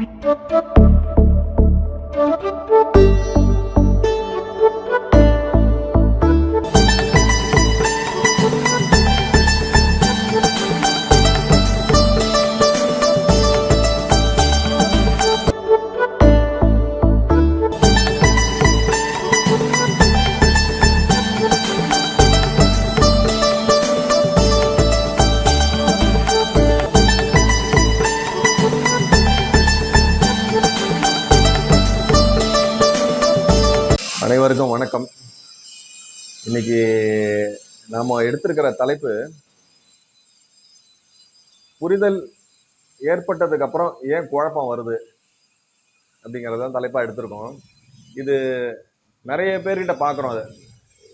Thank you. இன்னைக்கு நாம் எடுத்திருக்கிற தலைப்பு புரிதல் ஏற்பட்டதுக்கு அப்புறம் ஏன் குழப்பம் வருது அப்படிங்கிறத தலைப்பாக எடுத்திருக்கோம். இது நிறைய பேர்கிட்ட பார்க்குறோம் அது.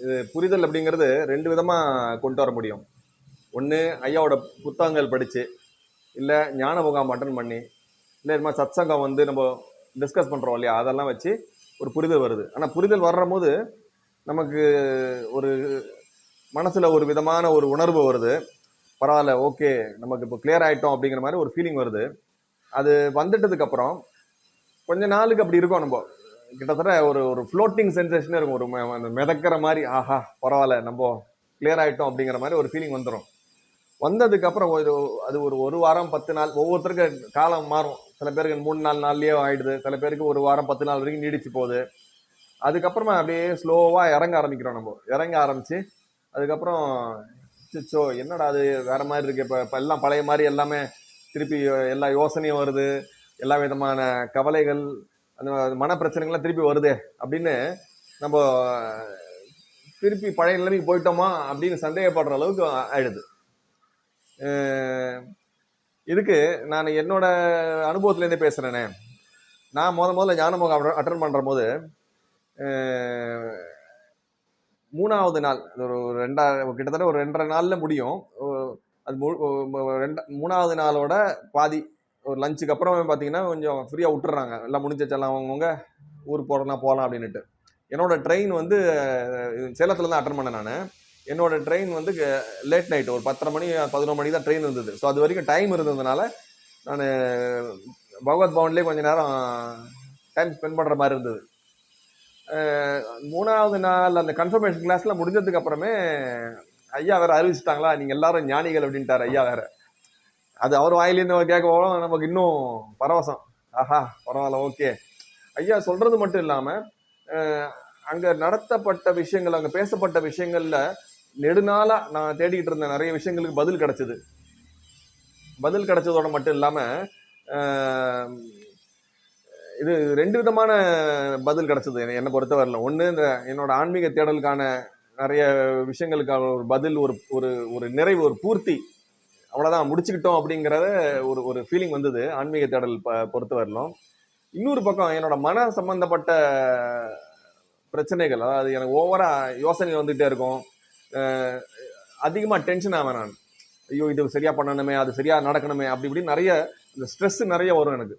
இது புரிதல் அப்படிங்கிறது ரெண்டு விதமாக கொண்டு வர முடியும். ஒன்று ஐயாவோட புத்தகங்கள் படித்து இல்லை ஞான முகாம் அட்டன் பண்ணி இல்லை இது மாதிரி சத்சங்கம் வந்து நம்ம டிஸ்கஸ் பண்ணுறோம் இல்லையா? அதெல்லாம் வச்சு ஒரு புரிதல் வருது. ஆனால் புரிதல் வர்ற போது நமக்கு ஒரு மனசில் ஒரு விதமான ஒரு உணர்வு வருது. பரவாயில்ல ஓகே நமக்கு இப்போ கிளியர் ஆகிட்டோம் அப்படிங்கிற மாதிரி ஒரு ஃபீலிங் வருது. அது வந்துட்டதுக்கப்புறம் கொஞ்ச நாளுக்கு அப்படி இருக்கும் நம்ம. கிட்டத்தட்ட ஒரு ஒரு ஃப்ளோட்டிங் சென்சேஷனே இருக்கும். ஒரு அந்த மிதக்கிற மாதிரி ஆஹா பரவாயில்ல நம்ம கிளியர் ஆகிட்டோம் அப்படிங்கிற மாதிரி ஒரு ஃபீலிங் வந்துடும் வந்ததுக்கப்புறம் ஒரு அது ஒரு ஒரு வாரம் பத்து நாள் ஒவ்வொருத்தருக்கு காலம் மாறும். சில பேருக்கு மூணு நாலு நாள்லேயே ஆகிடுது சில பேருக்கு ஒரு வாரம் பத்து நாள் வரைக்கும் நீடிச்சு போகுது. அதுக்கப்புறமா அப்படியே ஸ்லோவாக இறங்க ஆரம்பிக்கிறோம் நம்ம. இறங்க ஆரம்பிச்சு அதுக்கப்புறம் சிச்சோ என்னடா அது? வேற மாதிரி இருக்கு. இப்போ இப்போ எல்லாம் பழைய மாதிரி எல்லாமே திருப்பி எல்லா யோசனையும் வருது. எல்லா விதமான கவலைகள் அந்த மன பிரச்சனைகள்லாம் திருப்பி வருதே அப்படின்னு நம்ம திருப்பி பழைய நிலைமைக்கு போயிட்டோமா அப்படின்னு சந்தேகப்படுற அளவுக்கு ஆயிடுது. இதுக்கு நான் என்னோட அனுபவத்துலேருந்தே பேசுகிறேனே நான் முத முதல்ல ஞானமுகம் அட்டன் பண்ணுற போது மூணாவது நாள் ஒரு ரெண்டா கிட்டத்தட்ட ஒரு ரெண்டரை நாளில் முடியும். அது மு- மூணாவது நாளோட பாதி ஒரு லஞ்சுக்கு அப்புறம் பார்த்தீங்கன்னா கொஞ்சம் ஃப்ரீயாக விட்டுறாங்க. எல்லாம் முடிஞ்சச்செல்லாம் அவங்கவுங்க ஊர் போகிறனா போகலாம் அப்படின்னுட்டு. என்னோடய ட்ரெயின் வந்து சேலத்தில் தான் அட்டன் பண்ணேன் நான். என்னோடய ட்ரெயின் வந்து லேட் நைட் ஒரு பத்தரை மணி பதினொரு மணி தான் ட்ரெயின் இருந்தது. ஸோ அது வரைக்கும் டைம் இருந்ததுனால நான் பகவத் பவன்லேயே கொஞ்சம் நேரம் டைம் ஸ்பெண்ட் பண்ணுற மாதிரி இருந்தது. மூணாவது நாள் அந்த கன்ஃபர்மேஷன் கிளாஸ்ல முடிஞ்சதுக்கு அப்புறமே ஐயா வேற அறிவிச்சிட்டாங்களா? நீங்க எல்லாரும் ஞானிகள் அப்படின்ட்டாரு ஐயா வேற. அது அவர் வாயிலேருந்து கேட்க போகலாம் நமக்கு இன்னும் பரவசம். ஆஹா பரவாயில்ல ஓகே ஐயா சொல்றது மட்டும் இல்லாம அங்க நடத்தப்பட்ட விஷயங்கள் அங்க பேசப்பட்ட விஷயங்கள்ல நெடுநாளா நான் தேடிக்கிட்டு இருந்த நிறைய விஷயங்களுக்கு பதில் கிடைச்சது. பதில் கிடைச்சதோட மட்டும் இல்லாம இது ரெண்டு விதமான பதில் கிடைச்சது என்னை- பொறுத்த பொறுத்தவரையில ஒன்று இந்த என்னோட ஆன்மீக தேடலுக்கான நிறைய விஷயங்களுக்கான ஒரு பதில் ஒரு ஒரு ஒரு நிறைவு ஒரு பூர்த்தி அவ்வளோதான் முடிச்சுக்கிட்டோம் அப்படிங்கிறத ஒரு ஒரு ஃபீலிங் வந்தது ஆன்மீக தேடல் ப- பொறுத்தவரையிலும் இன்னொரு பக்கம் என்னோட மன சம்பந்தப்பட்ட பிரச்சனைகள் அதாவது எனக்கு ஓவரா யோசனை வந்துகிட்டே இருக்கும். அதிகமாக டென்ஷன் ஆவேன் நான். ஐயோ இது சரியாக பண்ணணுமே அது சரியாக நடக்கணுமே அப்படி இப்படி நிறைய இந்த ஸ்ட்ரெஸ் நிறைய வரும் எனக்கு.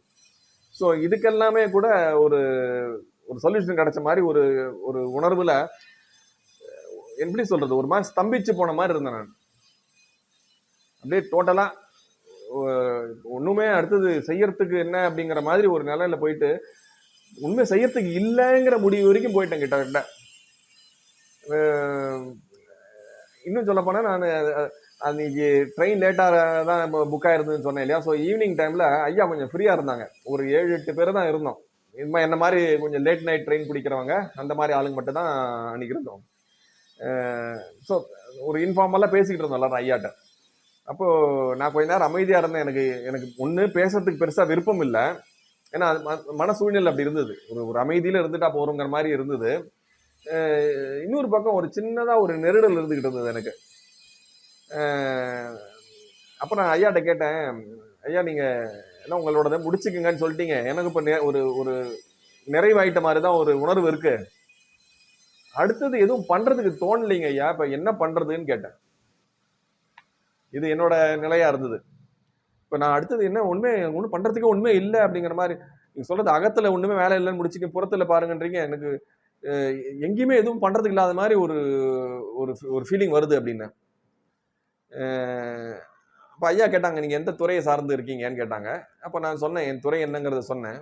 ஸோ இதுக்கெல்லாமே கூட ஒரு ஒரு சொல்யூஷன் கிடைச்ச மாதிரி ஒரு ஒரு உணர்வில் எப்படி சொல்றது ஒரு மாதிரி ஸ்தம்பிச்சு போன மாதிரி இருந்தேன் நான். அப்படியே டோட்டலாக ஒன்றுமே அடுத்தது செய்யறதுக்கு என்ன அப்படிங்கிற மாதிரி ஒரு நிலையில போயிட்டு உண்மை செய்யறதுக்கு இல்லைங்கிற முடிவு வரைக்கும் போயிட்டேன் கிட்ட இன்னும் சொல்ல போனால் நான் அன்னைக்கு ட்ரெயின் லேட்டாக தான் புக் ஆயிருந்ததுன்னு சொன்னேன் இல்லையா? ஸோ ஈவினிங் டைமில் ஐயா கொஞ்சம் ஃப்ரீயாக இருந்தாங்க. ஒரு ஏழு எட்டு பேர் தான் இருந்தோம். இது என்ன மாதிரி கொஞ்சம் லேட் நைட் ட்ரெயின் பிடிக்கிறவங்க அந்த மாதிரி ஆளுங்க மட்டும் தான் அன்னைக்கு இருந்தோம். ஸோ ஒரு இன்ஃபார்மலாக பேசிக்கிட்டு இருந்தோம் எல்லாரும் ஐயாட்ட. அப்போது நான் கொஞ்ச நேரம் அமைதியாக இருந்தேன். எனக்கு எனக்கு ஒன்று பேசுறதுக்கு பெருசாக விருப்பம் இல்லை. ஏன்னா அது ம- மன சூழ்நிலை அப்படி இருந்தது. ஒரு ஒரு அமைதியில் இருந்துட்டா போகிறோங்கிற மாதிரி இருந்தது. இன்னொரு பக்கம் ஒரு சின்னதாக ஒரு நெருடல் இருந்துக்கிட்டு இருந்தது எனக்கு. அப்போ நான் ஐயாட்ட கேட்டேன் ஐயா நீங்கள் எல்லாம் உங்களோடதை முடிச்சுக்குங்கன்னு சொல்லிட்டீங்க. எனக்கு இப்போ நெ- ஒரு ஒரு நிறைவாயிட்ட மாதிரி தான் ஒரு உணர்வு இருக்கு. அடுத்தது எதுவும் பண்றதுக்கு தோணலைங்க ஐயா. இப்போ என்ன பண்றதுன்னு கேட்டேன். இது என்னோட நிலையா இருந்தது. இப்போ நான் அடுத்தது என்ன ஒன்றுமே ஒன்றும் பண்றதுக்கு ஒன்றுமே இல்லை அப்படிங்கிற மாதிரி நீங்கள் சொல்றது அகத்துல ஒன்றுமே வேலை இல்லைன்னு முடிச்சுக்க புறத்துல பாருங்கன்றீங்க. எனக்கு எங்கேயுமே எதுவும் பண்றதுக்கு இல்லாத மாதிரி ஒரு ஒரு ஃபீலிங் வருது அப்படின்னு அப்போ ஐயா கேட்டாங்க நீங்கள் எந்த துறையை சார்ந்து இருக்கீங்கன்னு கேட்டாங்க. அப்போ நான் சொன்னேன் என் துறை என்னங்கிறத சொன்னேன்.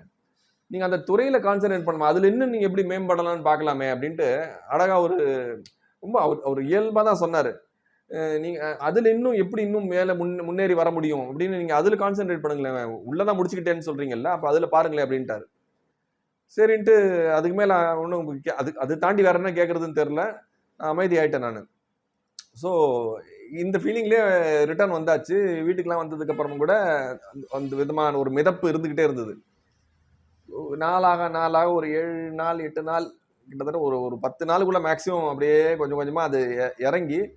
நீங்கள் அந்த துறையில் கான்சென்ட்ரேட் பண்ணலாம் அதில் இன்னும் நீங்கள் எப்படி மேம்படலாம்னு பார்க்கலாமே அப்படின்ட்டு அழகாக ஒரு ரொம்ப அவர் அவர் இயல்பாக தான் சொன்னார். நீங்கள் அதில் இன்னும் எப்படி இன்னும் மேலே முன் முன்னேறி வர முடியும்? அப்படின்னு நீங்கள் அதில் கான்சென்ட்ரேட் பண்ணுங்களேன். உள்ளே தான் முடிச்சுக்கிட்டேன்னு சொல்கிறீங்கல்ல அப்போ அதில் பாருங்களேன் அப்படின்ட்டாரு. சரின்ட்டு அதுக்கு மேலே ஒன்றும் அது அது தாண்டி வேற என்ன கேட்குறதுன்னு தெரில நான் அமைதி ஆகிட்டேன் நான். ஸோ இந்த ஃபீலிங்லேயே ரிட்டர்ன் வந்தாச்சு. வீட்டுக்கெலாம் வந்ததுக்கு அப்புறமும் கூட அந்த- அந்த விதமான ஒரு மிதப்பு இருந்துக்கிட்டே இருந்தது. நாளாக நாளாக ஒரு ஏழு நாள் எட்டு நாள் கிட்டத்தட்ட ஒரு ஒரு பத்து நாளுக்குள்ள மேக்ஸிமம் அப்படியே கொஞ்சம் கொஞ்சமாக அது இறங்கி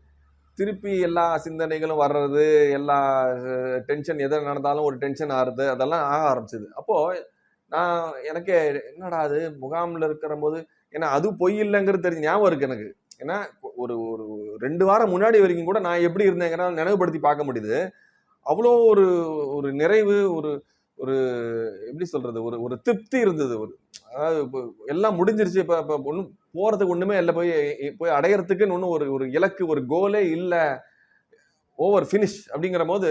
திருப்பி எல்லா சிந்தனைகளும் வர்றது எல்லா டென்ஷன் எதை நடந்தாலும் ஒரு டென்ஷன் ஆறுது அதெல்லாம் ஆக ஆரம்பிச்சது. அப்போது நான் எனக்கே என்னடா அது முகாமில் இருக்கிற போது ஏன்னா அது பொய் இல்லைங்கிறது தெரிஞ்சு ஞாபகம் இருக்கு எனக்கு. ஏன்னா ஒரு ஒரு ரெண்டு வாரம் முன்னாடி வரைக்கும் கூட நான் எப்படி இருந்தேங்கிற நினைவுபடுத்தி பார்க்க முடியுது. அவ்வளோ ஒரு ஒரு நிறைவு ஒரு ஒரு எப்படி சொல்றது ஒரு ஒரு திருப்தி இருந்தது. ஒரு அதாவது இப்போ எல்லாம் முடிஞ்சிருச்சு. இப்போ இப்போ ஒன்றும் போகிறதுக்கு ஒன்றுமே இல்லை. போய் போய் அடையறதுக்குன்னு ஒன்றும் ஒரு ஒரு இலக்கு ஒரு கோலே இல்லை. ஓவர் ஃபினிஷ் அப்படிங்கிற போது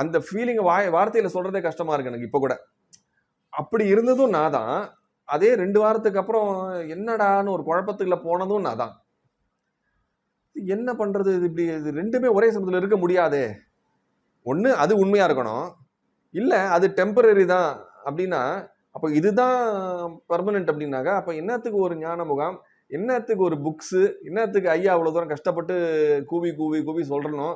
அந்த ஃபீலிங்கை வாய் வார்த்தையில் சொல்கிறதே கஷ்டமாக இருக்கு எனக்கு இப்போ கூட. அப்படி இருந்ததும் நான் தான். அதே ரெண்டு வாரத்துக்கு அப்புறம் என்னடான்னு ஒரு குழப்பத்துக்குள்ள போனதும் நான் தான். இது என்ன பண்ணுறது இது இப்படி இது ரெண்டுமே ஒரே சமயத்தில் இருக்க முடியாதே. ஒன்று அது உண்மையாக இருக்கணும். இல்லை அது டெம்பரரி தான் அப்படின்னா அப்போ இதுதான் பர்மனெண்ட் அப்படின்னாக்கா அப்போ என்னத்துக்கு ஒரு ஞான முகாம் என்னத்துக்கு ஒரு புக்ஸு என்னத்துக்கு ஐயா அவ்வளோ தூரம் கஷ்டப்பட்டு கூவி கூவி கூவி சொல்கிறணும்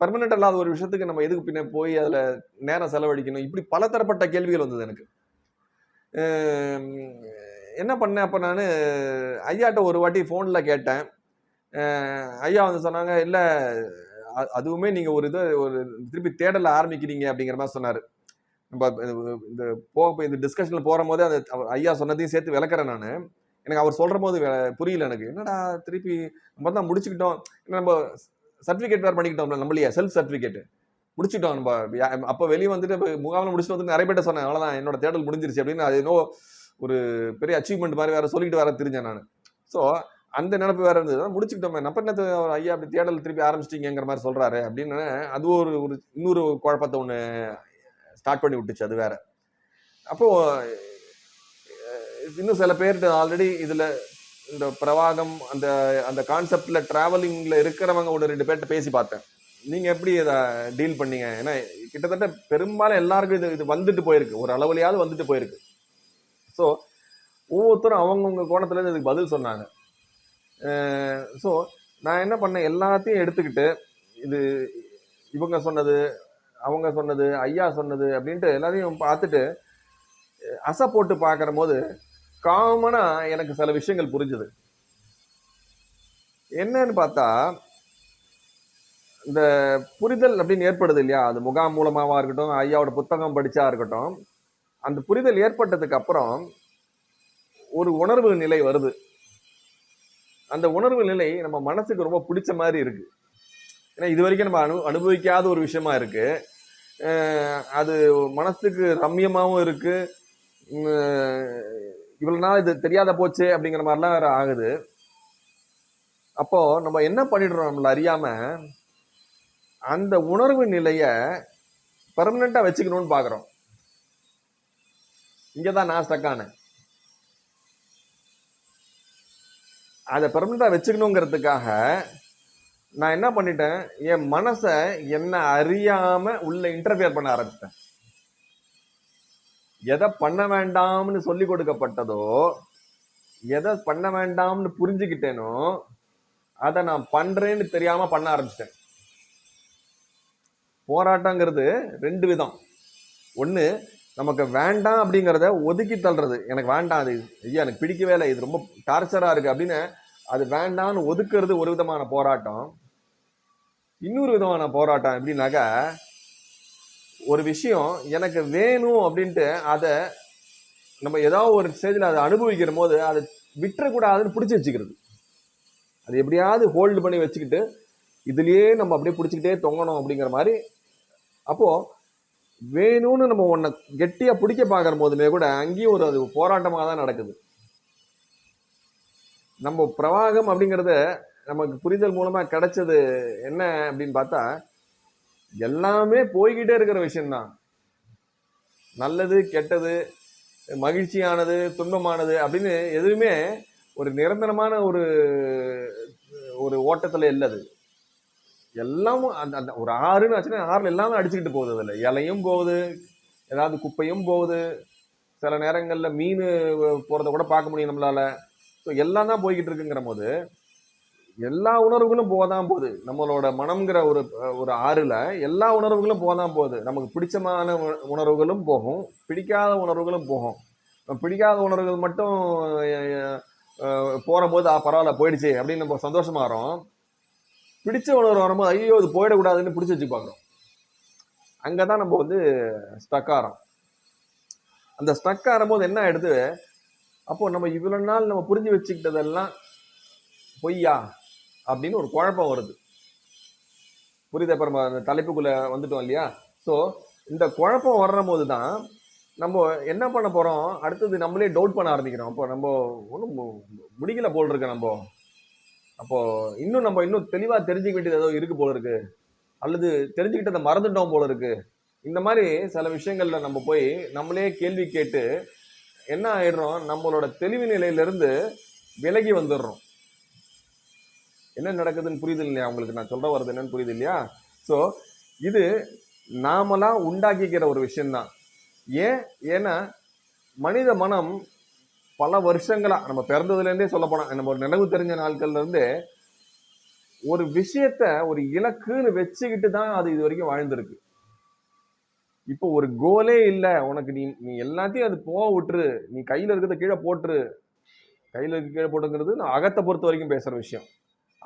பர்மனெண்ட் அல்லாத ஒரு விஷயத்துக்கு நம்ம எதுக்கு பின்ன போய் அதில் நேரம் செலவழிக்கணும்? இப்படி பலதரப்பட்ட கேள்விகள் வந்தது எனக்கு. என்ன பண்ணேன் அப்போ நான் ஐயாட்ட ஒரு வாட்டி ஃபோனில் கேட்டேன். ஐயா வந்து சொன்னாங்க இல்லை அதுவுமே நீங்கள் ஒரு இதை ஒரு திருப்பி தேடல ஆரம்பிக்கிறீங்க அப்படிங்கிற மாதிரி சொன்னார். நம்ம இந்த போ இந்த டிஸ்கஷனில் போகிற போதே அந்த ஐயா சொன்னதையும் சேர்த்து விளக்குறேன் நான். எனக்கு அவர் சொல்கிற போது புரியல எனக்கு. என்னடா திருப்பி நம்ம தான் முடிச்சுக்கிட்டோம். நம்ம சர்டிஃபிகேட் வேறு பண்ணிக்கிட்டோம் நம்மளையே செல்ஃப் சர்டிஃபிகேட்டு முடிச்சுட்டோம் நம்ம. அப்போ வெளியே வந்துட்டு இப்போ முகாமில் முடிச்சுட்டு வந்து நிறைய பேர்ட்ட சொன்னேன் அவ்வளோதான் என்னோட தேடல் முடிஞ்சிருச்சு. அப்படின்னு அது இன்னும் ஒரு பெரிய அச்சீவ்மெண்ட் மாதிரி வேற சொல்லிட்டு வேற தெரிஞ்சேன் நான். ஸோ அந்த நினப்பு வேற இருந்தது. முடிச்சுக்கிட்டோமே நம்ம என்ன ஐயா அப்படி தேடல் திருப்பி ஆரம்பிச்சிட்டிங்கிற மாதிரி சொல்றாரு அப்படின்னு அது ஒரு ஒரு இன்னொரு குழப்பத்தை ஒன்று ஸ்டார்ட் பண்ணி விட்டுச்சு அது வேற. அப்போ இன்னும் சில பேர்கிட்ட ஆல்ரெடி இதுல இந்த பிரவாகம் அந்த அந்த கான்செப்ட்ல டிராவலிங்ல இருக்கிறவங்க ஒரு ரெண்டு பேர்கிட்ட பேசி பார்த்தேன். நீங்க எப்படி இதை டீல் பண்ணீங்க? ஏன்னா கிட்டத்தட்ட பெரும்பாலும் எல்லாருக்கும் இது இது வந்துட்டு போயிருக்கு. ஒரு அளவுலையாவது வந்துட்டு போயிருக்கு. ஸோ ஒவ்வொருத்தரும் அவங்கவுங்க கோணத்துல இருந்து இதுக்கு பதில் சொன்னாங்க. ஸோ நான் என்ன பண்ணேன்? எல்லாத்தையும் எடுத்துக்கிட்டு இது இவங்க சொன்னது அவங்க சொன்னது ஐயா சொன்னது அப்படின்ட்டு எல்லாத்தையும் பார்த்துட்டு அசை போட்டு பார்க்குற போது காமனாக எனக்கு சில விஷயங்கள் புரிஞ்சுது. என்னன்னு பார்த்தா இந்த புரிதல் அப்படின்னு ஏற்படுது இல்லையா? அது முகாம் மூலமாவா இருக்கட்டும் ஐயாவோட புத்தகம் படிச்சா இருக்கட்டும் அந்த புரிதல் ஏற்பட்டதுக்கு அப்புறம் ஒரு உணர்வு நிலை வருது. அந்த உணர்வு நிலை நம்ம மனசுக்கு ரொம்ப பிடிச்ச மாதிரி இருக்கு. ஏன்னா இது வரைக்கும் நம்ம அனு அனுபவிக்காத ஒரு விஷயமா இருக்கு. அது மனசுக்கு ரம்யமாகவும் இருக்கு. இவ்வளோ இவ்வளவு நாள் இது தெரியாத போச்சு அப்படிங்கிற மாதிரிலாம் வேற ஆகுது. அப்போ நம்ம என்ன பண்ணிடுறோம் நம்மள அறியாம அந்த உணர்வு நிலையை பர்மனெண்ட்டாக வச்சுக்கணும்னு பார்க்குறோம் இங்கே தான் நான் ஸ்டக் அதை பெர்மனண்டா வச்சுக்கணுங்கிறதுக்காக நான் என்ன பண்ணிட்டேன்? என் மனசை என்ன அறியாம உள்ள இன்டர்ஃபியர் பண்ண ஆரம்பித்தேன் எதை பண்ண வேண்டாம்னு சொல்லி கொடுக்கப்பட்டதோ எதை பண்ண வேண்டாம்னு புரிஞ்சுக்கிட்டேனோ அதை நான் பண்றேன்னு தெரியாம பண்ண ஆரம்பிச்சிட்டேன். போராட்டங்கிறது ரெண்டு விதம். ஒன்று நமக்கு வேண்டாம் அப்படிங்கிறத ஒதுக்கி தள்ளுறது. எனக்கு வேண்டாம் அது ஐயா எனக்கு பிடிக்கவே இல்லை இது ரொம்ப டார்ச்சராக இருக்குது அப்படின்னு அது வேண்டாம்னு ஒதுக்குறது ஒரு விதமான போராட்டம். இன்னொரு விதமான போராட்டம் எப்படின்னாக்கா ஒரு விஷயம் எனக்கு வேணும் அப்படின்ட்டு அதை நம்ம ஏதாவது ஒரு ஸ்டேஜில் அதை அனுபவிக்கிற போது அதை விட்டுறக்கூடாதுன்னு பிடிச்சி வச்சுக்கிறது. அது எப்படியாவது ஹோல்டு பண்ணி வச்சுக்கிட்டு இதுலயே நம்ம அப்படியே பிடிச்சிக்கிட்டே தொங்கணும் அப்படிங்கிற மாதிரி. அப்போ வேணும்னு நம்ம ஒன்றை கெட்டியா பிடிக்க பார்க்குற போதுமே கூட அங்கேயும் ஒரு அது போராட்டமாக தான் நடக்குது. நம்ம பிரவாகம் அப்படிங்கிறத நமக்கு புரிதல் மூலமா கிடைச்சது என்ன அப்படின்னு பார்த்தா எல்லாமே போய்கிட்டே இருக்கிற விஷயம்தான். நல்லது கெட்டது மகிழ்ச்சியானது துன்பமானது அப்படின்னு எதுவுமே ஒரு நிரந்தரமான ஒரு ஒரு ஓட்டத்தில் இல்லை அது எல்லாமும் அந்த அந்த ஒரு ஆறுன்னு ஆச்சுன்னா ஆறுல எல்லாமே அடிச்சுக்கிட்டு போகுது அதில். இலையும் போகுது ஏதாவது குப்பையும் போகுது. சில நேரங்களில் மீன் போகிறத கூட பார்க்க முடியும் நம்மளால. ஸோ எல்லாம் தான் போய்கிட்டு இருக்குங்கிற போது எல்லா உணர்வுகளும் போதான் போகுது. நம்மளோட மனம்ங்கிற ஒரு ஒரு ஆறில் எல்லா உணர்வுகளும் போதான் போகுது. நமக்கு பிடிச்சமான உணர்வுகளும் போகும். பிடிக்காத உணர்வுகளும் போகும். பிடிக்காத உணர்வுகள் மட்டும் போகிற போது பரவாயில்ல போயிடுச்சு அப்படின்னு நம்ம சந்தோஷமாகறோம் பிடிச்ச உணர்வு வரும்போது ஐயோ இது போயிடக்கூடாதுன்னு பிடிச்சி வச்சு பார்க்குறோம் அங்கதான் நம்ம வந்து ஸ்டக் ஆகிறோம் அந்த ஸ்டக் ஆகும்போது என்ன ஆயிடுது? அப்போ நம்ம இவ்வளோ நாள் நம்ம புரிஞ்சு வச்சுக்கிட்டதெல்லாம் பொய்யா? அப்படின்னு ஒரு குழப்பம் வருது. புரியுது அப்புறம் அந்த தலைப்புக்குள்ளே வந்துட்டோம் இல்லையா? ஸோ இந்த குழப்பம் வர்ற போது தான் நம்ம என்ன பண்ண போகிறோம் அடுத்தது நம்மளே டவுட் பண்ண ஆரம்பிக்கிறோம். அப்போ நம்ம ஒன்றும் முடிக்கல போல் இருக்க நம்ம. அப்போ இன்னும் நம்ம இன்னும் தெளிவா தெரிஞ்சுக்க வேண்டியது ஏதோ இருக்கு போல இருக்கு. அல்லது தெரிஞ்சுக்கிட்டதை மறந்துட்டோம் போல இருக்கு. இந்த மாதிரி சில விஷயங்கள்ல நம்ம போய் நம்மளே கேள்வி கேட்டு என்ன ஆயிடுறோம்? நம்மளோட தெளிவு நிலையிலிருந்து விலகி வந்துடுறோம். என்ன நடக்குதுன்னு புரியுது இல்லையா? உங்களுக்கு நான் சொல்ற வர்றது என்னன்னு புரியுது இல்லையா? ஸோ இது நாமலாம் உண்டாக்கிக்கிற ஒரு விஷயம்தான். ஏன்? ஏன்னா மனித மனம் பல வருஷங்களாக நம்ம பிறந்ததுலேருந்தே சொல்ல போனால் நம்ம ஒரு நினைவு தெரிஞ்ச நாட்கள்லேருந்தே ஒரு விஷயத்த ஒரு இலக்குன்னு வச்சுக்கிட்டு தான் அது இது வரைக்கும் வாழ்ந்திருக்கு. இப்போ ஒரு கோலே இல்லை உனக்கு நீ நீ எல்லாத்தையும் அது போக விட்டுரு நீ கையில் இருக்கிறத கீழே போட்டுரு. கையில் இருக்க கீழே போட்டுங்கிறது நான் அகத்தை பொறுத்த வரைக்கும் பேசுகிற விஷயம்.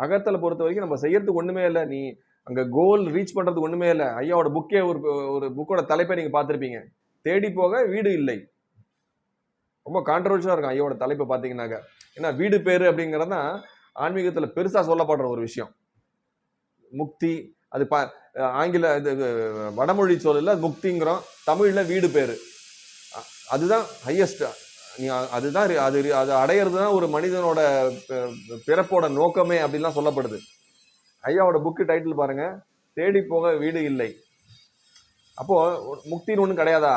அகத்தில் பொறுத்த வரைக்கும் நம்ம செய்யறதுக்கு ஒன்றுமே இல்லை நீ அங்கே கோல் ரீச் பண்ணுறதுக்கு ஒன்றுமே இல்லை. ஐயாவோட புக்கே ஒரு ஒரு புக்கோட தலைப்பை நீங்கள் பார்த்துருப்பீங்க. தேடி போக வீடு இல்லை. ரொம்ப கான்ட்ரவர்ஷியலா இருக்கும் ஐயாவோட தலைப்பை பார்த்தீங்கன்னாக்க. ஏன்னா வீடு பேர் அப்படிங்கிறது தான் ஆன்மீகத்தில் பெருசாக சொல்லப்படுற ஒரு விஷயம். முக்தி அது ப ஆங்கில இது வடமொழி சொல்லல முக்திங்கிறோம். தமிழில் வீடு பேர். அதுதான் ஹையஸ்ட் நீ அதுதான் அது அது அடையிறது தான் ஒரு மனிதனோட பிறப்போட நோக்கமே அப்படின்லாம் சொல்லப்படுது. ஐயாவோட புக்கு டைட்டில் பாருங்கள் தேடி போக வீடு இல்லை. அப்போது முக்தின்னு ஒன்றும் கிடையாதா?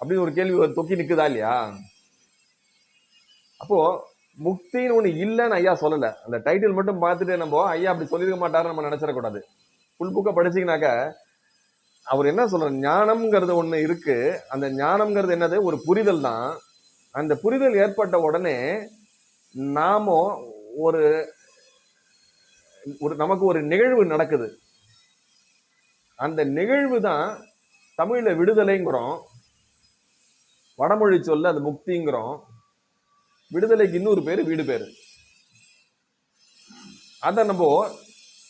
அப்படின்னு ஒரு கேள்வி ஒரு தொக்கி நிற்குதா இல்லையா? அப்போ முக்தின்னு ஒண்ணு இல்லைன்னு ஐயா சொல்லல. அந்த டைட்டில் மட்டும் பார்த்துட்டு நம்ம ஐயா அப்படி சொல்லிருக்க மாட்டாருன்னு நம்ம நினைச்சிடக்கூடாது. ஃபுல் புக்கை படிச்சீங்கன்னாக்க அவர் என்ன சொல்றாரு? ஞானம்ங்கிறது ஒண்ணு இருக்கு. அந்த ஞானம்ங்கிறது என்னது? ஒரு புரிதல் தான். அந்த புரிதல் ஏற்பட்ட உடனே நாம ஒரு ஒரு நமக்கு ஒரு நிகழ்வு நடக்குது. அந்த நிகழ்வு தான் தமிழில் விடுதலைங்கிறோம். வடமொழி சொல்ல அது முக்திங்கிறோம். விடுதலைக்கு இன்னொரு பேர் வீடு பேர். அதை நம்ம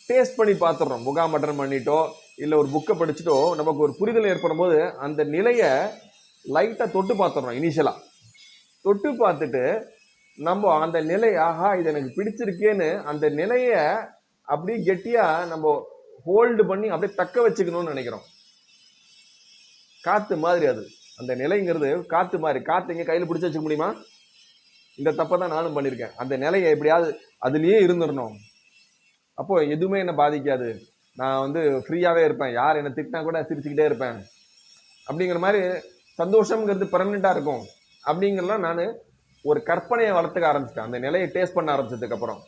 டேஸ்ட் பண்ணி பார்த்துடுறோம் முகாமட்டன் பண்ணிட்டோ இல்லை ஒரு புக்கை படிச்சுட்டோ நமக்கு ஒரு புரிதல் ஏற்படும் போது அந்த நிலையை லைட்டாக தொட்டு பார்த்துடுறோம் இனிஷியலாக தொட்டு பார்த்துட்டு நம்ம அந்த நிலை ஆஹா இது எனக்கு பிடிச்சிருக்கேன்னு அந்த நிலையை அப்படியே கெட்டியாக நம்ம ஹோல்டு பண்ணி அப்படியே தக்க வச்சுக்கணும்னு நினைக்கிறோம். காற்று மாதிரி அது. அந்த நிலைங்கிறது காற்று மாதிரி காற்று எங்கே கையில் பிடிச்சி வச்சுக்க முடியுமா? இந்த தப்பை தான் நானும் பண்ணியிருக்கேன். அந்த நிலையை எப்படியாவது அதுலேயே இருந்துடணும். அப்போது எதுவுமே என்னை பாதிக்காது. நான் வந்து ஃப்ரீயாகவே இருப்பேன். யார் என்னை திட்டினா கூட சிரிச்சுக்கிட்டே இருப்பேன். அப்படிங்கிற மாதிரி சந்தோஷங்கிறது பெர்மனெண்டா இருக்கும். அப்படிங்கிறலாம் நான் ஒரு கற்பனையை வளர்த்துக்க ஆரம்பிச்சிட்டேன். அந்த நிலையை டேஸ்ட் பண்ண ஆரம்பிச்சதுக்கப்புறம்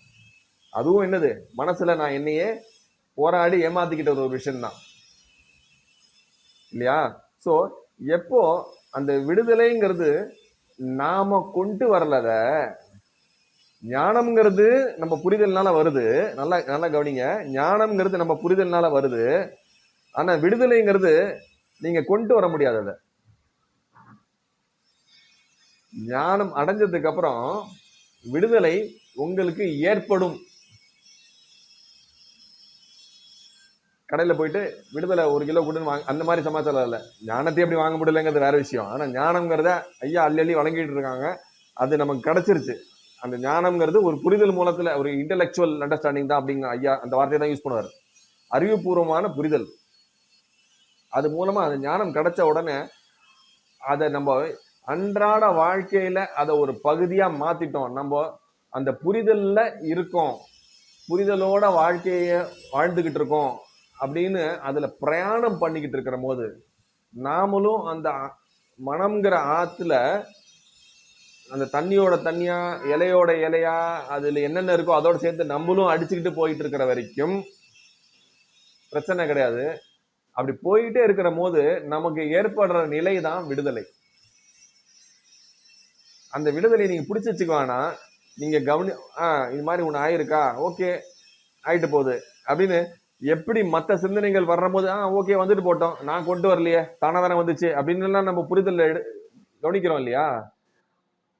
அதுவும் என்னது? மனசில் நான் என்னையே போராடி ஏமாத்திக்கிட்ட ஒரு விஷயம்தான். இல்லையா? ஸோ எப்போ அந்த விடுதலைங்கிறது நாம கொண்டு வரலத ஞானம்ங்கிறது நம்ம புரிதல்னால வருது. நல்லா நல்லா கவனிங்க. ஞானம்ங்கிறது நம்ம புரிதல்னால வருது. ஆனா விடுதலைங்கிறது நீங்க கொண்டு வர முடியாது அதை. ஞானம் அடைஞ்சதுக்கு அப்புறம் விடுதலை உங்களுக்கு ஏற்படும். கடையில் போயிட்டு விடுதலை ஒரு கிலோ கொடுன்னு வாங்க அந்த மாதிரி சமாச்சாரம் இல்லை. ஞானத்தை எப்படி வாங்க முடியலங்கிறது வேற விஷயம். ஆனால் ஞானங்கிறத ஐயா அள்ளி அள்ளி வழங்கிட்டு இருக்காங்க. அது நமக்கு கிடைச்சிருச்சு. அந்த ஞானம்ங்கிறது ஒரு புரிதல் மூலத்தில் ஒரு இன்டெலெக்சுவல் அண்டர்ஸ்டாண்டிங் தான் அப்படிங்க ஐயா அந்த வார்த்தையை தான் யூஸ் பண்ணுவார். அறிவுபூர்வமான புரிதல். அது மூலமாக அந்த ஞானம் கிடைச்ச உடனே அதை நம்ம அன்றாட வாழ்க்கையில் அதை ஒரு பகுதியாக மாற்றிட்டோம் நம்ம அந்த புரிதலில் இருக்கோம். புரிதலோட வாழ்க்கையை வாழ்ந்துக்கிட்டு இருக்கோம். அப்படின்னு அதில் பிரயாணம் பண்ணிக்கிட்டு இருக்கிற போது நாமளும் அந்த மனம்ங்கிற ஆற்றுல அந்த தண்ணியோட தண்ணியா இலையோட இலையா அதில் என்னென்ன இருக்கோ அதோட சேர்த்து நம்மளும் அடிச்சுக்கிட்டு போயிட்டு இருக்கிற வரைக்கும் பிரச்சனை கிடையாது. அப்படி போயிட்டே இருக்கிற போது நமக்கு ஏற்படுற நிலை தான் விடுதலை. அந்த விடுதலை நீங்க பிடிச்சி வச்சுக்குவானா? நீங்க கவனி ஆ இது மாதிரி ஒன்று ஆயிருக்கா? ஓகே ஆயிட்டு போகுது. அப்படின்னு எப்படி மற்ற சிந்தனைகள் வரும்போது ஆ ஓகே வந்துட்டு போட்டோம். நான் கொண்டு வரலையே. தானே தானே வந்துச்சு. அப்படின்னுலாம் நம்ம புரிதல் எடு- கவனிக்கிறோம் இல்லையா?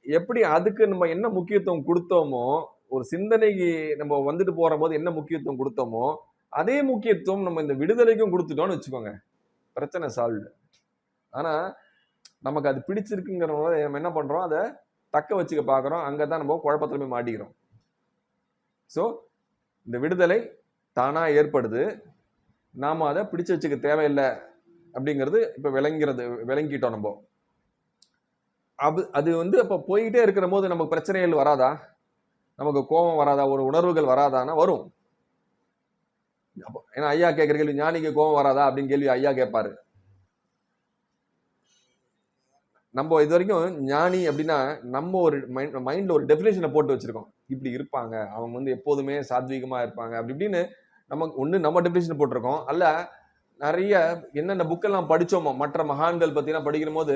எப்படி அதுக்கு நம்ம என்ன முக்கியத்துவம் கொடுத்தோமோ ஒரு சிந்தனைக்கு நம்ம வந்துட்டு போகிற போது என்ன முக்கியத்துவம் கொடுத்தோமோ அதே முக்கியத்துவம் நம்ம இந்த விடுதலைக்கும் கொடுத்துட்டோம்னு வச்சுக்கோங்க. பிரச்சனை சால்வ்டு ஆனால் நமக்கு அது பிடிச்சிருக்குங்கிற நம்ம என்ன பண்ணுறோம் அதை தக்க வச்சுக்க பார்க்குறோம் அங்கே தான் நம்ம குழப்பத்துல போய் மாட்டிக்கிறோம். ஸோ இந்த விடுதலை தானாக ஏற்படுது. நாம் அதை பிடிச்சு வச்சுக்க தேவையில்லை அப்படிங்கிறது இப்போ விளங்கிறது விளங்கிட்டோம் நம்ம. அது அது வந்து அப்போ போயிட்டே இருக்கிற போது நமக்கு பிரச்சனைகள் வராதா? நமக்கு கோபம் வராதா? ஒரு உணர்வுகள் வராதானா வரும். அப்போ ஏன்னா ஐயா கேட்குற கேள்வி ஞானிக்கு கோபம் வராதா அப்படின்னு கேள்வி ஐயா கேட்பாரு. நம்ம இது வரைக்கும் ஞானி அப்படின்னா நம்ம ஒரு மைண்ட் மைண்டில் ஒரு டெஃபினேஷனை போட்டு வச்சுருக்கோம். இப்படி இருப்பாங்க. அவங்க வந்து எப்போதுமே சாத்வீகமாக இருப்பாங்க. அப்படி இப்படின்னு நமக்கு ஒன்று நம்ம டெஃபினேஷன் போட்டிருக்கோம். அல்ல நிறைய என்னென்ன புக்கெல்லாம் படித்தோமோ மற்ற மகான்கள் பற்றிலாம் படிக்கிற போது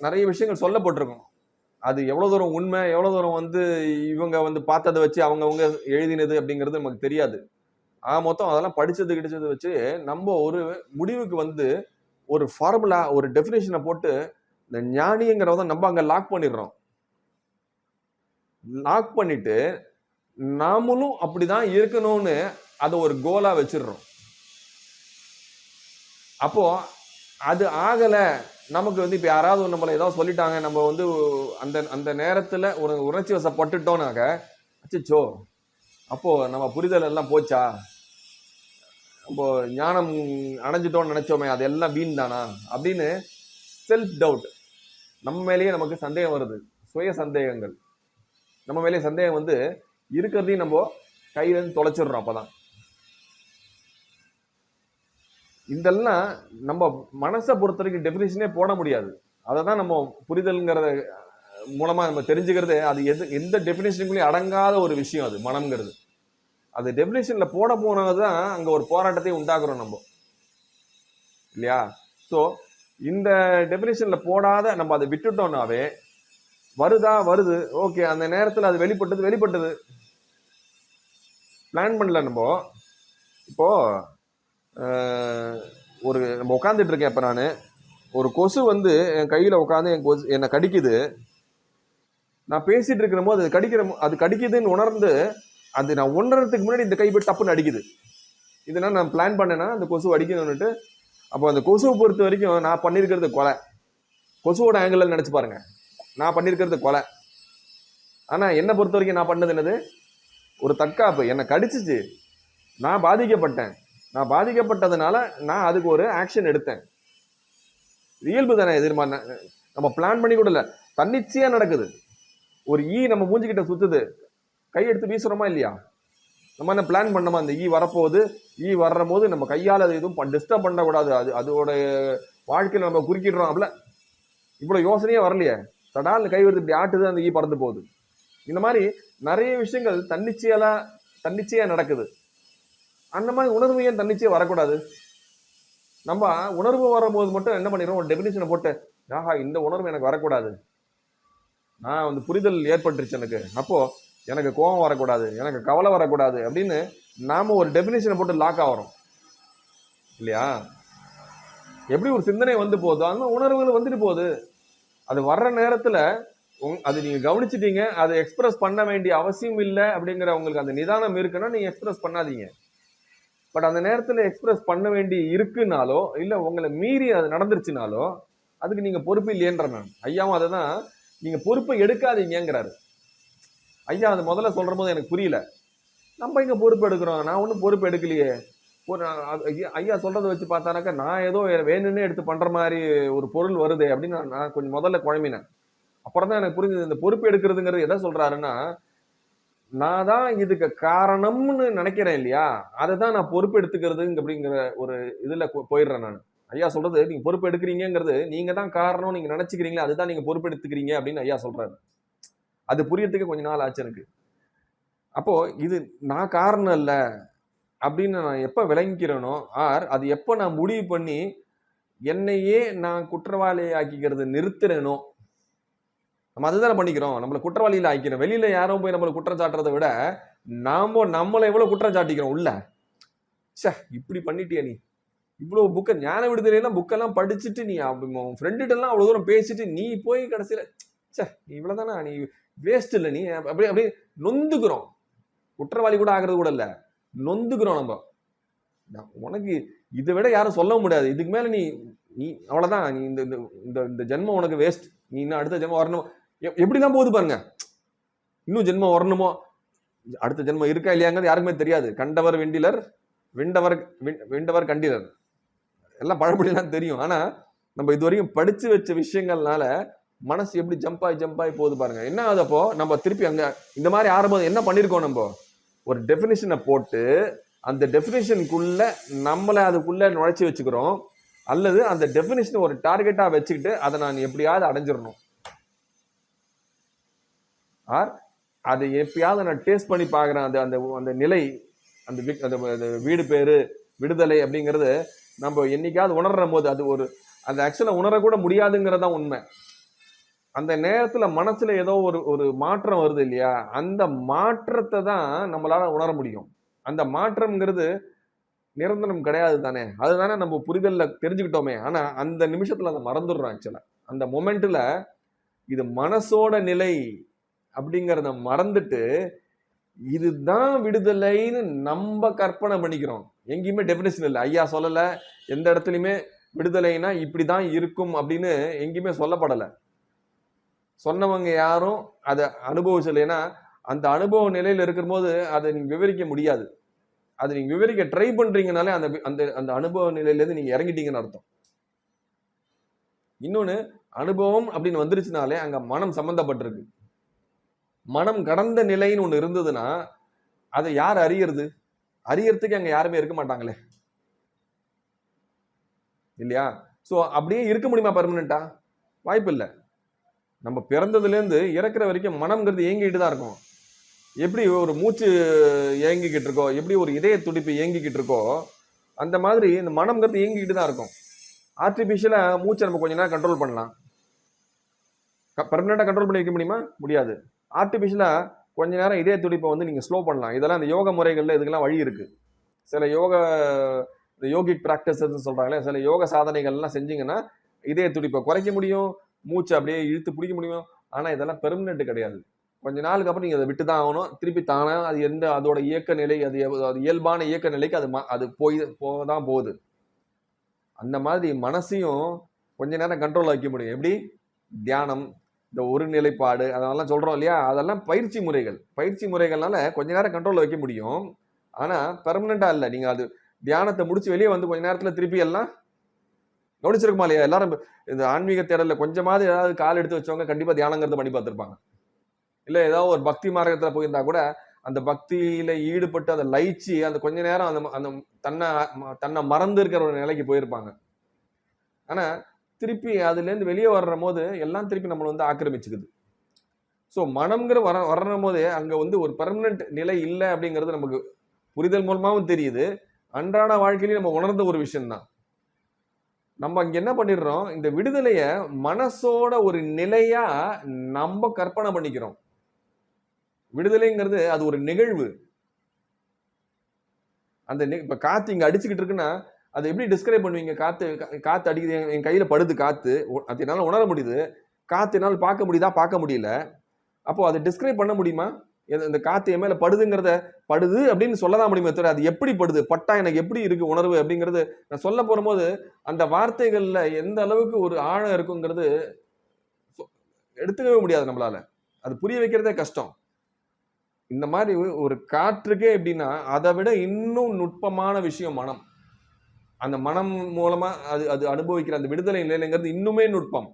நிறைய விஷயங்கள் சொல்லப்பட்டிருக்கோம். அது எவ்வளோ தூரம் உண்மை எவ்வளோ தூரம் வந்து இவங்க வந்து பார்த்ததை வச்சு அவங்கவுங்க எழுதினது அப்படிங்கிறது நமக்கு தெரியாது. ஆ மொத்தம் அதெல்லாம் படித்தது கிடைச்சது வச்சு நம்ம ஒரு முடிவுக்கு வந்து ஒரு ஃபார்முலா ஒரு டெஃபினேஷனை போட்டு இந்த ஞானிங்கிறத நம்ம அங்கே லாக் பண்ணிடுறோம். லாக் பண்ணிட்டு நாமளும் அப்படிதான் இருக்கணும்னு அதை ஒரு கோலாக வச்சிடுறோம். அப்போ அது ஆகலை நமக்கு வந்து இப்போ யாராவது நம்மளை ஏதாவது சொல்லிட்டாங்க நம்ம வந்து அந்த அந்த நேரத்தில் ஒரு உணர்ச்சி வசப்பட்டுட்டோம்னாக்க அச்சோ அப்போது நம்ம புரிதல் எல்லாம் போச்சா? இப்போ ஞானம் அடைஞ்சிட்டோம்னு நினச்சோமே அது எல்லாம் வீண் தானா அப்படின்னு செல்ஃப் டவுட் நம்ம மேலேயே நமக்கு சந்தேகம் வருது சுய சந்தேகங்கள். நம்ம மேலேயே சந்தேகம் வந்து இருக்கிறதையும் நம்ம கையிலேருந்து தொலைச்சிடுறோம் அப்போ தான் இதெல்லாம் நம்ம மனசை பொறுத்த வரைக்கும் டெஃபினேஷனே போட முடியாது. அதை தான் நம்ம புரிதல்ங்கிறத மூலமாக நம்ம தெரிஞ்சுக்கிறது அது எது எந்த டெஃபினேஷனுக்குள்ளேயும் அடங்காத ஒரு விஷயம் அது மனம்ங்கிறது. அது டெஃபினேஷனில் போட போனது தான் அங்கே ஒரு போராட்டத்தை உண்டாக்குறோம் நம்ம. இல்லையா? ஸோ இந்த டெஃபினேஷனில் போடாத நம்ம அதை விட்டுட்டோம்னாவே வருதா வருது. ஓகே அந்த நேரத்தில் அது வெளிப்பட்டது வெளிப்பட்டது. பிளான் பண்ணல நம்ம. இப்போ ஒரு நம்ம உட்காந்துட்டு இருக்கேன் இப்போ நான். ஒரு கொசு வந்து என் கையில் உட்காந்து என் கொசு என்னை கடிக்குது. நான் பேசிட்டு இருக்கிற போது அது கடிக்கிற அது கடிக்குதுன்னு உணர்ந்து அது நான் உணர்றதுக்கு முன்னாடி இந்த கை போய் டப்புன்னு அடிக்குது. இதனால் நான் பிளான் பண்ணேன்னா அந்த கொசு அடிக்கணும்னுட்டு அப்போ அந்த கொசுவை பொறுத்த வரைக்கும் நான் பண்ணியிருக்கிறது கொலை. கொசுவோட ஆங்கிளில் நினச்சி பாருங்க. நான் பண்ணியிருக்கிறது கொலை. ஆனால் என்னை பொறுத்த வரைக்கும் நான் பண்ணது என்னது? ஒரு தற்காப்பு. என்னை கடிச்சிச்சு. நான் பாதிக்கப்பட்டேன். நான் பாதிக்கப்பட்டதுனால நான் அதுக்கு ஒரு ஆக்ஷன் எடுத்தேன். இயல்பு தானே எதிர்மா நம்ம பிளான் பண்ணி கூட இல்லை. தன்னிச்சையா நடக்குது. ஒரு ஈ நம்ம மூஞ்சிக்கிட்ட சுத்துது. கை எடுத்து வீசுறோமா இல்லையா? நம்ம என்ன பிளான் பண்ணோமா? அந்த ஈ e வரப்போகுது. E ஈ வர்ற போது நம்ம கையால் அது எதுவும் டிஸ்டர்ப் பண்ணக்கூடாது. அது அதோட வாழ்க்கையில் நம்ம குறுக்கிடுறோம் அப்படில. இவ்வளோ யோசனையே வரலையே. தடால் கை வருது இப்படி ஆட்டுது அந்த ஈ பறந்து போகுது. இந்த மாதிரி நிறைய விஷயங்கள் தன்னிச்சையெல்லாம் தன்னிச்சையாக நடக்குது. அந்த மாதிரி உணர்வு ஏன் தன்னிச்சையே வரக்கூடாது? நம்ம உணர்வு வரும்போது மட்டும் என்ன பண்ணிடுறோம்? ஒரு டெபினிஷனை போட்டு ஆஹா இந்த உணர்வு எனக்கு வரக்கூடாது. நான் வந்து புரிதல் ஏற்பட்டுருச்சு எனக்கு. அப்போது எனக்கு கோபம் வரக்கூடாது. எனக்கு கவலை வரக்கூடாது. அப்படின்னு நாம ஒரு டெபினிஷனை போட்டு லாக் ஆகிறோம். இல்லையா? எப்படி ஒரு சிந்தனை வந்து போதோ அந்த உணர்வுகள் வந்துட்டு போகுது. அது வர்ற நேரத்தில் உங்- அது நீங்கள் கவனிச்சிட்டீங்க. அதை எக்ஸ்பிரஸ் பண்ண வேண்டிய அவசியம் இல்லை அப்படிங்கிற உங்களுக்கு அந்த நிதானம் இருக்குன்னா நீங்கள் எக்ஸ்பிரஸ் பண்ணாதீங்க. பட் அந்த நேரத்தில் எக்ஸ்பிரஸ் பண்ண வேண்டி இருக்குனாலோ இல்லை உங்களை மீறி அது நடந்துருச்சுனாலோ அதுக்கு நீங்கள் பொறுப்பு இல்லையன்ற நான் ஐயாவும் அதை தான் நீங்கள் பொறுப்பை எடுக்காதீங்கிறாரு ஐயா அது முதல்ல சொல்கிற போது எனக்கு புரியல. நம்ம இங்கே பொறுப்பு எடுக்கிறோம்? நான் ஒன்றும் பொறுப்பு எடுக்கலையே. ஒரு ஐயா- ஐயா வச்சு பார்த்தானாக்கா நான் ஏதோ வேணும்னே எடுத்து பண்ணுற மாதிரி ஒரு பொருள் வருதே அப்படின்னு நான் கொஞ்சம் முதல்ல குழம்பினேன். அப்புறம் தான் எனக்கு புரிஞ்சது இந்த பொறுப்பு எடுக்கிறதுங்கிறது எதை சொல்கிறாருன்னா நான் தான் இதுக்கு காரணம்னு நினைக்கிறேன் இல்லையா? அதை தான் நான் பொறுப்பெடுத்துக்கிறது அப்படிங்கிற ஒரு இதுல போ- போயிடுறேன் நான். ஐயா சொல்றது நீங்க பொறுப்பு எடுக்கிறீங்கிறது நீங்க தான் காரணம் நீங்க நினைச்சுக்கிறீங்களா அதுதான் நீங்க பொறுப்பு எடுத்துக்கிறீங்க அப்படின்னு ஐயா சொல்றாரு. அது புரியறதுக்கு கொஞ்ச நாள் ஆச்சு எனக்கு. அப்போ இது நான் காரணம் இல்லை அப்படின்னு நான் எப்போ விளங்கிக்கிறேனோ ஆர் அது எப்போ நான் முடிவு பண்ணி என்னையே நான் குற்றவாளி ஆக்கிக்கிறது நிறுத்துறேனோ நம்ம அதுதானே பண்ணிக்கிறோம். நம்மளை குற்றவாளியில் ஆக்கிக்கிறோம். வெளியில் யாரும் போய் நம்மளை குற்றம் சாட்டுறதை விட நாம் நம்மளை எவ்வளோ குற்றம் சாட்டிக்கிறோம் உள்ள? ச்சே இப்படி பண்ணிட்டியா நீ. இவ்வளோ புக்கை ஞான விடுதலையெல்லாம் புக்கெல்லாம் படிச்சுட்டு நீ ஃப்ரெண்டுகிட்டலாம் அவ்வளோ தூரம் பேசிட்டு நீ போய் கடைசியில ச்சே நீ இவ்வளவுதானா? நீ வேஸ்ட் இல்லை நீ. அப்படி அப்படியே நொந்துக்கிறோம். குற்றவாளி கூட ஆகிறது கூட இல்லை. நொந்துக்கிறோம் நம்ம. உனக்கு இதை விட யாரும் சொல்ல முடியாது. இதுக்கு மேலே நீ நீ அவ்வளோதான் நீ இந்த இந்த- இந்த இந்த ஜென்மம் உனக்கு வேஸ்ட் நீ இன்னும் அடுத்த ஜென்மம் வரணும். எப்- போகுது பாருங்க. இன்னும் ஜென்மம் வரணுமோ? அடுத்த ஜென்மம் இருக்கா இல்லையாங்கிறது யாருக்குமே தெரியாது. கண்டவர் வெண்டிலர் வெண்டவர் விண்டவர் வெண்டவர் கண்டிலர். எல்லாம் பழமொழிலாம் தெரியும். ஆனா நம்ம இது வரைக்கும் படிச்சு வச்ச விஷயங்கள்னால மனசு எப்படி ஜம்ப் ஆகி ஜம்ப் ஆகி போகுது பாருங்க. என்ன ஆகுதப்போ நம்ம திருப்பி அங்க இந்த மாதிரி ஆரம்பம் என்ன பண்ணிருக்கோம் நம்ம? ஒரு டெஃபினிஷனை போட்டு அந்த டெஃபினிஷனுக்குள்ள நம்மளை அதுக்குள்ள நுழைச்சி வச்சுக்கிறோம். அல்லது அந்த டெஃபினிஷன் ஒரு டார்கெட்டாக வச்சுக்கிட்டு அதை நான் எப்படியாவது அடைஞ்சிடணும். ஆர் அதை எப்பயாவது நான் டேஸ்ட் பண்ணி பார்க்குறேன். அந்த அந்த அந்த நிலை அந்த அந்த வீடு பேரு விடுதலை அப்படிங்கிறது நம்ம என்னைக்காவது உணர்ற போது அது ஒரு அந்த ஆக்சுவலாக உணரக்கூட முடியாதுங்கிறது தான் உண்மை. அந்த நேரத்தில் மனசில் ஏதோ ஒரு ஒரு மாற்றம் வருது இல்லையா? அந்த மாற்றத்தை தான் நம்மளால் உணர முடியும். அந்த மாற்றம்ங்கிறது நிரந்தரம் கிடையாது தானே? அதுதானே நம்ம புரிதலில் தெரிஞ்சுக்கிட்டோமே. ஆனால் அந்த நிமிஷத்தில் அதை மறந்துடுறோம் ஆக்சுவலாக அந்த மொமெண்ட்டில் இது மனசோட நிலை அப்படிங்கிறத மறந்துட்டு இதுதான் விடுதலைன்னு நம்ம கற்பனை பண்ணிக்கிறோம். எங்கேயுமே டெபினேஷன் இல்லை. ஐயா சொல்லலை. எந்த இடத்துலையுமே விடுதலைனா இப்படிதான் இருக்கும் அப்படின்னு எங்கேயுமே சொல்லப்படலை. சொன்னவங்க யாரும் அதை அனுபவிச்சலைன்னா அந்த அனுபவ நிலையில் இருக்கும்போது அதை நீங்கள் விவரிக்க முடியாது. அதை நீங்கள் விவரிக்க ட்ரை பண்ணுறீங்கனாலே அந்த அந்த அந்த அனுபவ நிலையிலேருந்து நீங்கள் இறங்கிட்டீங்கன்னு அர்த்தம். இன்னொன்று அனுபவம் அப்படின்னு வந்துருச்சுனாலே அங்கே மனம் சம்மந்தப்பட்டிருக்கு மனம் கடந்த நிலைன்னு ஒன்று இருந்ததுன்னா அதை யார் அறியறது? அறியறதுக்கு அங்கே யாருமே இருக்க மாட்டாங்களே. இல்லையா? ஸோ அப்படியே இருக்க முடியுமா பர்மனண்டா வாய்ப்பு இல்லை நம்ம பிறந்ததுலேருந்து இறக்குற வரைக்கும் மனம்ங்கிறது ஏங்கிட்டு தான் இருக்கும். எப்படி ஒரு மூச்சு ஏங்கிக்கிட்டு இருக்கோ எப்படி ஒரு இதய துடிப்பு ஏங்கிக்கிட்டு இருக்கோ அந்த மாதிரி இந்த மனம்ங்கிறது ஏங்கிக்கிட்டு தான் இருக்கும். ஆர்டிஃபிஷியலாக மூச்சை நம்ம கொஞ்ச நேரம் கண்ட்ரோல் பண்ணலாம். பர்மனெண்ட்டாக கண்ட்ரோல் பண்ணி வைக்க முடியுமா? முடியாது. ஆர்டிஃபிஷியலாக கொஞ்ச நேரம் இதய துடிப்பை வந்து நீங்கள் ஸ்லோ பண்ணலாம். இதெல்லாம் இந்த யோக முறைகளில் இதுக்கெல்லாம் வழி இருக்குது சில யோக இந்த யோகிக் ப்ராக்டிசஸ் சொல்கிறாங்களே சில யோக சாதனைகள்லாம் செஞ்சிங்கன்னா இதய துடிப்பை குறைக்க முடியும் மூச்சை அப்படியே இழுத்து பிடிக்க முடியும். ஆனால் இதெல்லாம் பெர்மனெண்ட் கிடையாது. கொஞ்ச நாளுக்கு அப்புறம் நீங்கள் அதை விட்டு தான் ஆகணும். திருப்பி தானே அது எந்த அதோட இயக்க நிலை அது அது இயல்பான இயக்க நிலைக்கு அது அது போய் போக தான் போகுது. அந்த மாதிரி மனசையும் கொஞ்ச நேரம் கண்ட்ரோல் வைக்க முடியும். எப்படி? தியானம் இந்த ஒரு நிலைப்பாடு அதெல்லாம் சொல்கிறோம் இல்லையா? அதெல்லாம் பயிற்சி முறைகள். பயிற்சி முறைகள்னால கொஞ்ச நேரம் கண்ட்ரோலில் வைக்க முடியும். ஆனால் பெர்மனண்டா இல்லை. நீங்கள் அது தியானத்தை முடிச்சு வெளியே வந்து கொஞ்ச நேரத்தில் திருப்பி எல்லாம் கவனிச்சிருக்குமா இல்லையா? எல்லாரும் இந்த ஆன்மீக தேடலில் கொஞ்சமாவது ஏதாவது கால் எடுத்து வச்சவங்க கண்டிப்பாக தியானங்கிறத பண்ணி பார்த்துருப்பாங்க. இல்லை ஏதாவது ஒரு பக்தி மார்க்கத்தில் போயிருந்தா கூட அந்த பக்தியில் ஈடுபட்டு அதை லயிச்சு அந்த கொஞ்ச நேரம் அந்த அந்த தன்னை தன்னை மறந்து இருக்கிற ஒரு நிலைக்கு போயிருப்பாங்க. ஆனால் திருப்பி அதுலேருந்து வெளியே வர்ற போது எல்லாம் திருப்பி நம்மளை வந்து ஆக்கிரமிச்சுக்குது. ஸோ மனம்ங்கிற வர வர்ற போதே அங்கே வந்து ஒரு பர்மனெண்ட் நிலை இல்லை அப்படிங்கிறது நமக்கு புரிதல் மூலமாகவும் தெரியுது. அன்றாட வாழ்க்கையிலையும் நம்ம உணர்ந்த ஒரு விஷயம்தான். நம்ம அங்கே என்ன பண்ணிடுறோம்? இந்த விடுதலையை மனசோட ஒரு நிலையாக நம்ம கற்பனை பண்ணிக்கிறோம். விடுதலைங்கிறது அது ஒரு நிகழ்வு. அந்த நி- காற்று இங்கே அடிச்சுக்கிட்டு இருக்குன்னா அதை எப்படி டிஸ்கிரைப் பண்ணுவீங்க? காத்து காற்று காத்து அடிக்குது என் கையில் படுது காத்து. அது என்னால் உணர முடியுது. காத்து என்னால் பார்க்க முடியுதா? பார்க்க முடியல. அப்போ அதை டிஸ்கிரைப் பண்ண முடியுமா? எது- இந்த காத்து என் மேலே படுதுங்கிறத படுது அப்படின்னு சொல்ல தான் முடியுமே தவிர அது எப்படி படுது? பட்டா எனக்கு எப்படி இருக்கு உணர்வு அப்படிங்கிறது நான் சொல்ல போகும்போது அந்த வார்த்தைகளில் எந்த அளவுக்கு ஒரு ஆழம் இருக்குங்கிறது சொ- எடுத்துக்கவே முடியாது நம்மளால. அது புரிய வைக்கிறதே கஷ்டம். இந்த மாதிரி ஒரு காற்றுக்கே எப்படின்னா அதை விட இன்னும் நுட்பமான விஷயம் மனம். அந்த மனம் மூலமா அது அது அனுபவிக்கிற அந்த விடுதலை நிலைங்கிறது இன்னுமே நுட்பம்.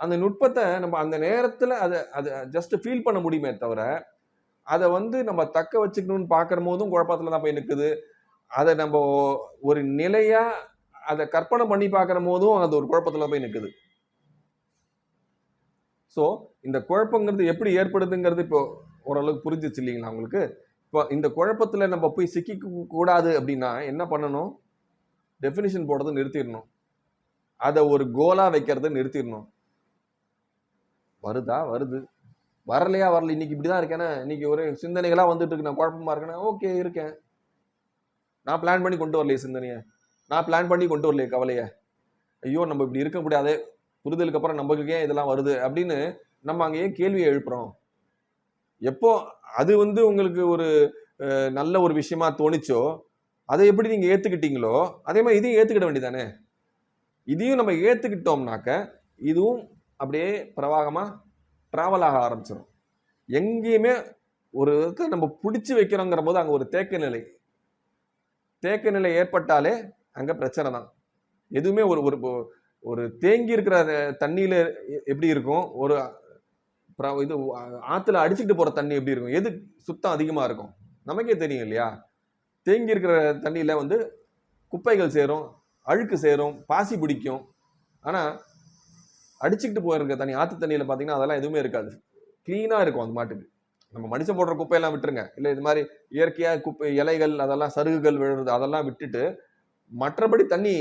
அந்த நுட்பத்தை நம்ம அந்த நேரத்துல அதை அதை ஜஸ்ட் ஃபீல் பண்ண முடியுமே தவிர அதை வந்து நம்ம தக்க வச்சுக்கணும்னு பார்க்குற போதும் குழப்பத்துல தான் போய் நிற்குது அதை நம்ம ஒரு நிலையா அதை கற்பனை பண்ணி பார்க்குற போதும் அது ஒரு குழப்பத்துல போய் நிற்குது ஸோ இந்த குழப்பங்கிறது எப்படி ஏற்படுதுங்கிறது இப்போ ஓரளவுக்கு புரிஞ்சிச்சு இல்லைங்களா உங்களுக்கு? இப்போ இந்த குழப்பத்துல நம்ம போய் சிக்கிக்க கூடாது அப்படின்னா என்ன பண்ணணும்? டெஃபினிஷன் போடுறதை நிறுத்திடணும். அதை ஒரு கோலா வைக்கிறத நிறுத்திடணும். வருதா? வருது. வரலையா? வரல. இன்னைக்கு இப்படிதான் இருக்கேன்னா இன்னைக்கு ஒரு சிந்தனைகளா வந்துட்டு இருக்கு. நான் குழப்பமா இருக்கேன்னா ஓகே இருக்கேன். நான் பிளான் பண்ணி கொண்டு வரலையே சிந்தனையை. நான் பிளான் பண்ணி கொண்டு வரலையே கவலைய. ஐயோ நம்ம இப்படி இருக்க முடியாதே. புரிதலுக்கு அப்புறம் நமக்கு ஏன் இதெல்லாம் வருது? அப்படின்னு நம்ம அங்கே ஏன் கேள்வியை எழுப்புறோம். எப்போ அது வந்து உங்களுக்கு ஒரு நல்ல ஒரு விஷயமா தோணுச்சோ அதை எப்படி நீங்கள் ஏற்றுக்கிட்டீங்களோ அதே மாதிரி இதையும் ஏற்றுக்கிட வேண்டியதானே இதையும் நம்ம ஏற்றுக்கிட்டோம்னாக்க இதுவும் அப்படியே பிரவாகமாக ட்ராவல் ஆக ஆரம்பிச்சிடும் எங்கேயுமே ஒரு நம்ம பிடிச்சி வைக்கிறோங்கிற போது அங்கே ஒரு தேக்க நிலை. தேக்க நிலை ஏற்பட்டாலே அங்கே பிரச்சனை தான். எதுவுமே ஒரு ஒரு ஒரு தேங்கி இருக்கிற தண்ணியில் எப்படி இருக்கும்? ஒரு இது ஆற்றுல ஆத்துல அடிச்சுட்டு தண்ணி எப்படி இருக்கும்? எது சுத்தம் அதிகமாக இருக்கும்? நமக்கே தெரியும் இல்லையா? தேங்கி இருக்கிற தண்ணியில் வந்து குப்பைகள் சேரும் அழுக்கு சேரும் பாசி பிடிக்கும். ஆனால் அடிச்சுக்கிட்டு போயிருக்க தண்ணி ஆற்று தண்ணியில் பார்த்தீங்கன்னா அதெல்லாம் எதுவுமே இருக்காது. க்ளீனாக இருக்கும் அந்த மாட்டுக்கு. நம்ம மனுஷன் போடுற குப்பையெல்லாம் விட்டுருங்க. இல்லை இது மாதிரி இயற்கையாக குப்பை இலைகள் அதெல்லாம் சருகுகள் விழுறது அதெல்லாம் விட்டுட்டு மற்றபடி தண்ணி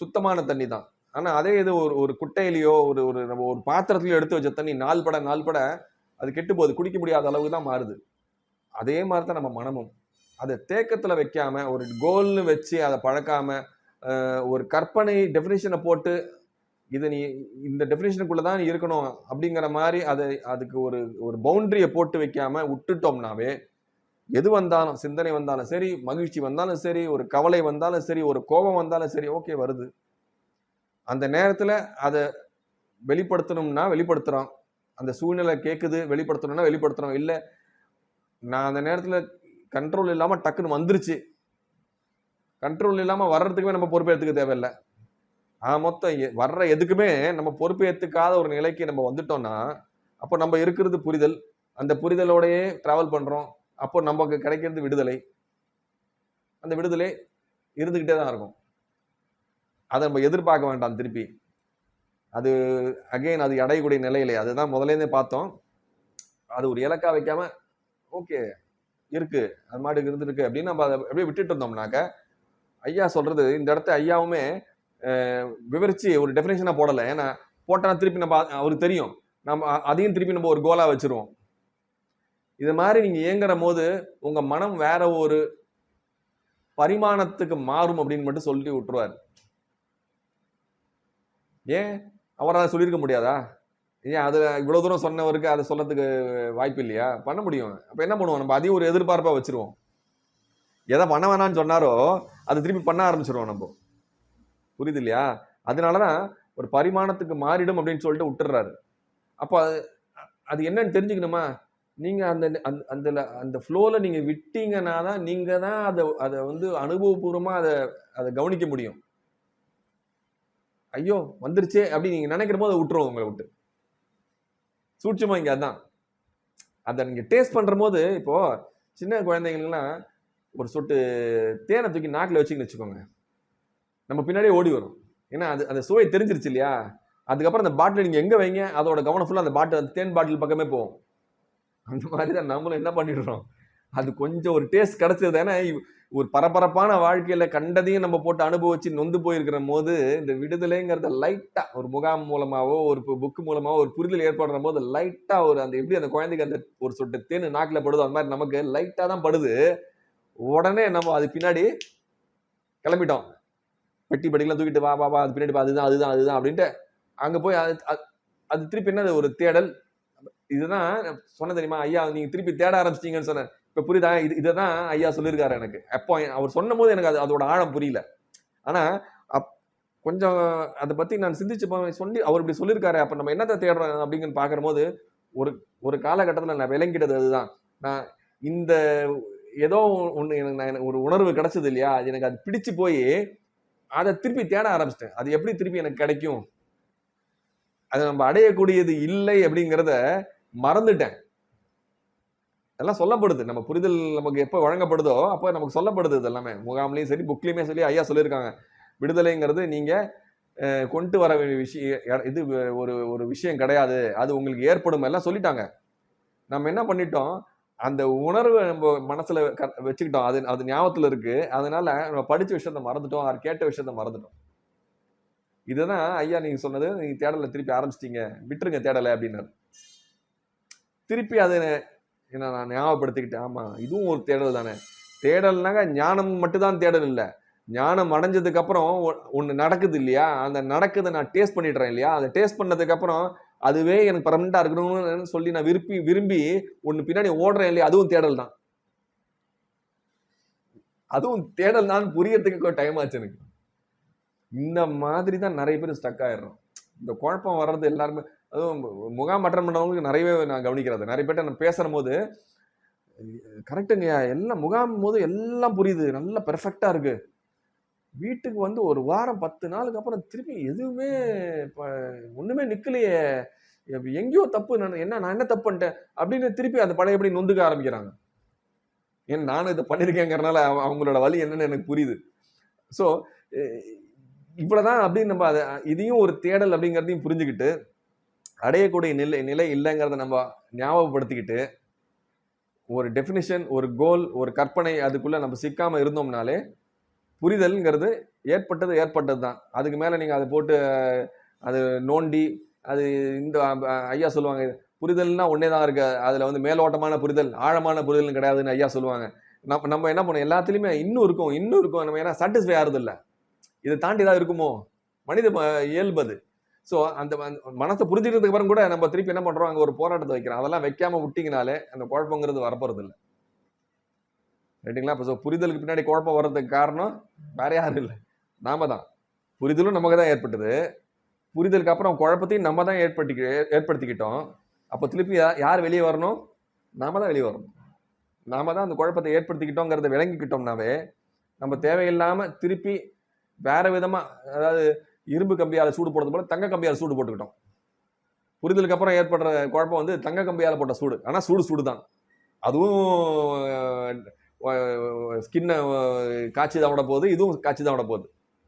சுத்தமான தண்ணி தான். ஆனால் அதே இது ஒரு ஒரு குட்டையிலையோ ஒரு ஒரு நம்ம ஒரு பாத்திரத்துலையோ எடுத்து வச்ச தண்ணி நாள் பட நாள் பட அது கெட்டு போகுது. குடிக்க முடியாத அளவுக்கு தான் மாறுது. அதே மாதிரி தான் நம்ம மனமும். அதை தேக்கத்தில் வைக்காம ஒரு கோல்னு வச்சு அதை பழக்காம ஒரு கற்பனை டெஃபினேஷனை போட்டு இதை நீ இந்த டெஃபினேஷனுக்குள்ள தான் நீ இருக்கணும் அப்படிங்கிற மாதிரி அதை அதுக்கு ஒரு ஒரு பவுண்டரியை போட்டு வைக்காம விட்டுட்டோம்னாவே எது வந்தாலும் சிந்தனை வந்தாலும் சரி மகிழ்ச்சி வந்தாலும் சரி ஒரு கவலை வந்தாலும் சரி ஒரு கோபம் வந்தாலும் சரி ஓகே வருது. அந்த நேரத்தில் அதை வெளிப்படுத்தணும்னா வெளிப்படுத்துகிறோம் அந்த சூழ்நிலை கேட்குது வெளிப்படுத்தணும்னா வெளிப்படுத்துகிறோம் இல்லை நான் அந்த நேரத்தில் கண்ட்ரோல் இல்லாம டக்குன்னு வந்துருச்சு. கண்ட்ரோல் இல்லாம வர்றதுக்குமே நம்ம பொறுப்பேற்றுக்க தேவையில்லை. ஆ மொத்தம் வர்ற எதுக்குமே நம்ம பொறுப்பேற்றுக்காத ஒரு நிலைக்கு நம்ம வந்துட்டோம்னா அப்போ நம்ம இருக்கிறது புரிதல். அந்த புரிதலோடையே டிராவல் பண்றோம். அப்போ நமக்கு கிடைக்கிறது விடுதலை. அந்த விடுதலை இருந்துக்கிட்டே தான் இருக்கும். அதை நம்ம எதிர்பார்க்க வேண்டாம் திருப்பி. அது அகைன் அது அடையக்கூடிய நிலையிலே. அதுதான் முதலேருந்தே பார்த்தோம். அது ஒரு இலக்கா வைக்காம ஓகே இருக்கு அது மாட்டுக்கு இருந்திருக்கு அப்படின்னு நம்ம அதை அப்படியே விட்டுட்டு இருந்தோம்னாக்க ஐயா சொல்றது இந்த இடத்த ஐயாவுமே விவரித்து விவரிச்சு ஒரு டெஃபினேஷனா போடல. ஏன்னா போட்டோன்னா திருப்பி நம்ம அவருக்கு தெரியும். நம்ம அதையும் திருப்பி நம்ம ஒரு கோலா வச்சிருவோம். இது மாதிரி நீங்க இயங்குற போது உங்க மனம் வேற ஒரு பரிமாணத்துக்கு மாறும் அப்படின்னு மட்டும் சொல்லி விட்டுருவார். ஏன்? அவரால் சொல்லியிருக்க முடியாதா? ஏன் அது இவ்வளவு தூரம் சொன்னவருக்கு அதை சொல்லறதுக்கு வாய்ப்பு இல்லையா? பண்ண முடியும். அப்ப என்ன பண்ணுவோம்? நம்ம அதையும் ஒரு எதிர்பார்ப்பா வச்சிருவோம். எதை பண்ண வேணாம்னு சொன்னாரோ அது திருப்பி பண்ண ஆரம்பிச்சிருவோம் நம்ம. புரியுது இல்லையா? அதனாலதான் ஒரு பரிமாணத்துக்கு மாறிடும் அப்படின்னு சொல்லிட்டு விட்டுறாரு அப்போ அது அது என்னன்னு தெரிஞ்சுக்கணுமா? நீங்கள் அந்த அந்த அந்த அந்த நீங்கள் நீங்க விட்டீங்கன்னா தான் நீங்கள் தான் அதை அதை வந்து அனுபவபூர்வமாக அதை அதை கவனிக்க முடியும். ஐயோ வந்துருச்சே அப்படி நீங்கள் நினைக்கிற போது அதை விட்டுருவோம் உங்களை விட்டு. சூட்சமாக இங்கே அதான். அதை நீங்கள் டேஸ்ட் பண்ணுற போது இப்போது சின்ன குழந்தைங்களுக்குலாம் ஒரு சொட்டு தேனை தூக்கி நாக்கில் வச்சுக்கின்னு வச்சுக்கோங்க. நம்ம பின்னாடியே ஓடி வரும். ஏன்னா அது அந்த சுவை தெரிஞ்சிருச்சு இல்லையா? அதுக்கப்புறம் அந்த பாட்டில் நீங்கள் எங்கே வைங்க அதோட கவனம் ஃபுல்லாக அந்த பாட்டில் அந்த தேன் பாட்டில் பக்கமே போகும். அந்த மாதிரி தான் நம்மளும் என்ன பண்ணிடுறோம்? அது கொஞ்சம் ஒரு டேஸ்ட் கிடச்சது ஏன்னா ஒரு பரபரப்பான வாழ்க்கையில கண்டதையும் நம்ம போட்டு அனுபவிச்சு நொந்து போயிருக்கிற போது இந்த விடுதலைங்கிறத லைட்டா ஒரு முகாம் மூலமாவோ ஒரு புக்கு மூலமாவோ ஒரு புரிதல் ஏற்படுற போது லைட்டா ஒரு அந்த எப்படி அந்த குழந்தைக்கு அந்த ஒரு சொட்டு தேன் நாக்கில் படுதோ அந்த மாதிரி நமக்கு லைட்டா தான் படுது. உடனே நம்ம அது பின்னாடி கிளம்பிட்டோம். பெட்டி படிக்கலாம் தூக்கிட்டு வா வா வா அது பின்னாடி பா, அதுதான் அதுதான் அதுதான் அப்படின்ட்டு அங்க போய் அது அது- அது திருப்பி என்னது ஒரு தேடல். இதுதான் சொன்ன தெரியுமா ஐயா நீங்க திருப்பி தேட ஆரம்பிச்சிட்டீங்கன்னு சொன்னேன். இப்போ புரியுதா? இது இதை தான் ஐயா சொல்லியிருக்காரு எனக்கு. அப்போ அவர் சொன்னும் போது எனக்கு அது அதோட ஆழம் புரியல. ஆனால் அப் கொஞ்சம் அதை பற்றி நான் சிந்திச்சு சொல்லி அவர் இப்படி சொல்லியிருக்காரு அப்போ நம்ம என்னத்தை தேடுறோம் அப்படிங்கன்னு பார்க்குறபோது ஒரு ஒரு காலகட்டத்தில் நான் விளங்கிட்டது அதுதான். நான் இந்த ஏதோ ஒன்று எனக்கு நான் எனக்கு ஒரு உணர்வு கிடச்சது இல்லையா? அது எனக்கு அது பிடிச்சு போய் அதை திருப்பி தேட ஆரம்பிச்சிட்டேன். அது எப்படி திருப்பி எனக்கு கிடைக்கும்? அது நம்ம அடையக்கூடியது இல்லை அப்படிங்கிறத மறந்துட்டேன். எல்லாம் சொல்லப்படுது. நம்ம புரிதல் நமக்கு எப்போ வழங்கப்படுதோ அப்போ நமக்கு சொல்லப்படுது இது எல்லாமே முகாம்லேயும் சரி புக்லேயுமே சொல்லி ஐயா சொல்லியிருக்காங்க. விடுதலைங்கிறது நீங்கள் கொண்டு வர வேண்டிய விஷயம் இது ஒரு ஒரு விஷயம் கிடையாது. அது உங்களுக்கு ஏற்படும் எல்லாம் சொல்லிட்டாங்க. நம்ம என்ன பண்ணிட்டோம்? அந்த உணர்வை நம்ம மனசில் க- வச்சுக்கிட்டோம். அது அது ஞாபகத்தில் இருக்குது அதனால நம்ம படித்த விஷயத்த மறந்துட்டோம். அவர் கேட்ட விஷயத்த மறந்துட்டோம். இதுதான் ஐயா நீங்கள் சொன்னது. நீங்கள் தேடலை திருப்பி ஆரம்பிச்சிட்டிங்க. விட்டுருங்க தேடலை அப்படின்னாரு. திருப்பி அதை என்ன நான் ஞாபகப்படுத்திக்கிட்டேன். ஆமாம் இதுவும் ஒரு தேடல் தானே. தேடல்னாக்க ஞானம் மட்டும்தான் தேடல் இல்லை. ஞானம் அடைஞ்சதுக்கப்புறம் ஒன்று ஒ- நடக்குது இல்லையா? அந்த நடக்குதை நான் டேஸ்ட் பண்ணிடுறேன் இல்லையா? அதை டேஸ்ட் பண்ணதுக்கப்புறம் அதுவே எனக்கு பர்மனெண்ட்டாக இருக்கணும்னு சொல்லி நான் விரும்பி விரும்பி ஒன்று பின்னாடி ஓடுறேன் இல்லையா? அதுவும் தேடல் தான். அதுவும் தேடல் தான் புரியறதுக்கு டைம் ஆச்சு எனக்கு. இந்த மாதிரி தான் நிறைய பேர் ஸ்டக் ஆயிடுறோம். இந்த குழப்பம் வர்றது எல்லாருமே அதுவும் முகாம் அட்டன் பண்ணவங்களுக்கு நிறையவே நான் கவனிக்கிறது. நிறைய பேர்ட்ட நான் பேசும்போது கரெக்டுங்கய்யா கரெக்டுங்க எல்லாம் முகாம் போது எல்லாம் புரியுது. நல்லா பெர்ஃபெக்டாக இருக்கு. வீட்டுக்கு வந்து ஒரு வாரம் பத்து நாளுக்கு அப்புறம் திருப்பி எதுவுமே இப்போ ஒன்றுமே நிற்கலையே எங்கேயோ தப்பு நான் என்ன நான் என்ன தப்பு பண்ணிட்டேன்? அப்படின்னு திருப்பி அந்த பழையபடி நொந்துக்க ஆரம்பிக்கிறாங்க. ஏன் நானும் இதை பண்ணியிருக்கேங்கிறனால அவ- அவங்களோட வழி என்னன்னு எனக்கு புரியுது. ஸோ இவ்வளோதான் அப்படின்னு நம்ம அதை இதையும் ஒரு தேடல் அப்படிங்கிறதையும் புரிஞ்சுக்கிட்டு அடையக்கூடிய நிலை நிலை இல்லைங்கிறத நம்ம ஞாபகப்படுத்திக்கிட்டு ஒரு டெஃபினிஷன் ஒரு கோல் ஒரு கற்பனை அதுக்குள்ளே நம்ம சிக்காமல் இருந்தோம்னாலே புரிதல்ங்கிறது ஏற்பட்டது ஏற்பட்டது தான் அதுக்கு மேலே நீங்கள் அதை போட்டு அது நோண்டி அது இந்த ஐயா சொல்லுவாங்க புரிதல்னா ஒன்னே தான் இருக்குது அதில் வந்து மேலோட்டமான புரிதல் ஆழமான புரிதல் கிடையாதுன்னு ஐயா சொல்லுவாங்க. நம்ம நம்ம என்ன பண்ணோம் எல்லாத்துலேயுமே இன்னும் இருக்கும் இன்னும் இருக்கும். நம்ம ஏன்னா சாட்டிஸ்ஃபை ஆகிறது இல்லை இதை தாண்டி தான் இருக்குமோ? மனித ம- இயல்பு அது. ஸோ அந்த மனசை புரிஞ்சுக்கிறதுக்கு அப்புறம் கூட நம்ம திருப்பி என்ன பண்றோம்? அங்கே ஒரு போராட்டத்தை வைக்கிறோம். அதெல்லாம் வைக்காம விட்டிங்கனாலே அந்த குழப்பங்கிறது வரப்போறது இல்லை ரைட்டுங்களா இப்போ ஸோ புரிதலுக்கு பின்னாடி குழப்பம் வர்றதுக்கு காரணம் வேற யாரும் இல்லை. நாம தான். புரிதலும் நமக்கு தான் ஏற்பட்டது. புரிதலுக்கு அப்புறம் குழப்பத்தையும் நம்ம தான் ஏற்படுத்தி ஏற்படுத்திக்கிட்டோம். அப்போ திருப்பி யா- யார் வெளியே வரணும்? நாம தான் வெளியே வரணும். நாம தான் அந்த குழப்பத்தை ஏற்படுத்திக்கிட்டோங்கிறத விளங்கிக்கிட்டோம்னாவே நம்ம தேவையில்லாமல் திருப்பி வேற விதமாக அதாவது இரும்பு கம்பியால் சூடு போடுறது போல தங்க கம்பியால் சூடு போட்டுக்கிட்டோம். புரிதலுக்கு அப்புறம் ஏற்படுற குழப்பம் வந்து தங்க கம்பியால் போட்ட சூடு. ஆனால் சூடு சூடு தான் அதுவும் ஸ்கின்னை காய்ச்சி தான் விட போகுது இதுவும் காய்ச்சி தான் விட போகுது.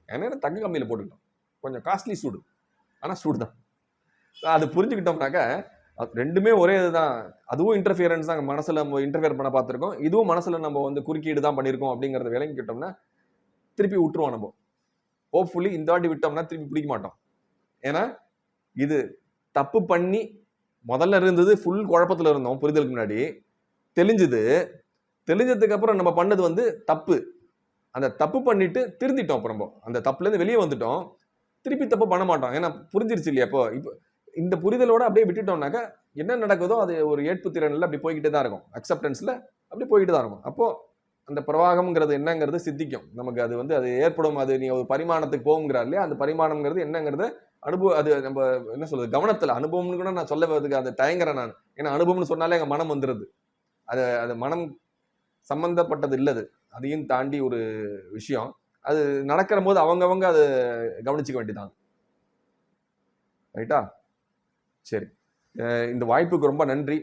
ஏன்னா தங்க கம்பியில் போட்டுக்கிட்டோம். கொஞ்சம் காஸ்ட்லி சூடு. ஆனால் சூடு தான் அது புரிஞ்சுக்கிட்டோம்னாக்க அது ரெண்டுமே ஒரே இதுதான். அதுவும் இன்டர்ஃபியரன்ஸ் தான் மனசில் நம்ம இன்டர்ஃபியர் பண்ண பார்த்துருக்கோம். இதுவும் மனசில் நம்ம வந்து குறுக்கீடு தான் பண்ணியிருக்கோம் அப்படிங்கிறத விளங்கிக்கிட்டோம்னா திருப்பி விட்டுருவோம் நம்ம. ஹோப்ஃபுல்லி இந்த வாட்டி விட்டோம்னா திருப்பி பிடிக்க மாட்டோம். ஏன்னா இது தப்பு பண்ணி முதல்ல இருந்தது ஃபுல் குழப்பத்தில் இருந்தோம் புரிதலுக்கு முன்னாடி. தெளிஞ்சுது. தெளிஞ்சதுக்கு அப்புறம் நம்ம பண்ணது வந்து தப்பு. அந்த தப்பு பண்ணிட்டு திருந்திட்டோம் அப்புறம் நம்ம. அந்த தப்புலேருந்து வெளியே வந்துட்டோம். திருப்பி தப்பு பண்ண மாட்டோம். ஏன்னா புரிஞ்சிருச்சு இல்லையா இப்போ? இப்போ இந்த புரிதலோட அப்படியே விட்டுட்டோம்னாக்கா என்ன நடக்குதோ அது ஒரு ஏற்பு திறனில் அப்படி போய்கிட்டே தான் இருக்கும். அக்செப்டன்ஸில் அப்படி போய்கிட்டு தான் இருக்கும். அப்போ அந்த பிரவாகம்ங்கிறது என்னங்கிறது சித்திக்கும். நமக்கு அது வந்து அது ஏற்படும் அது நீ ஒரு பரிமாணத்துக்கு போகுங்கிறார் இல்லையா? அந்த பரிமாணம்ங்கிறது என்னங்கிறது அனுபவம் அது நம்ம என்ன சொல்றது கவனத்துல அனுபவம்னு கூட நான் சொல்ல வரதுக்கு அதை தயங்குறேன் நான். ஏன்னா அனுபவம்னு சொன்னாலே எங்க மனம் வந்துருது. அது அது மனம் சம்பந்தப்பட்டது இல்லது. அதையும் தாண்டி ஒரு விஷயம். அது நடக்கிற போது அவங்கவங்க அது கவனிச்சுக்க வேண்டியதான் ரைட்டா சரி. இந்த வாய்ப்புக்கு ரொம்ப நன்றி.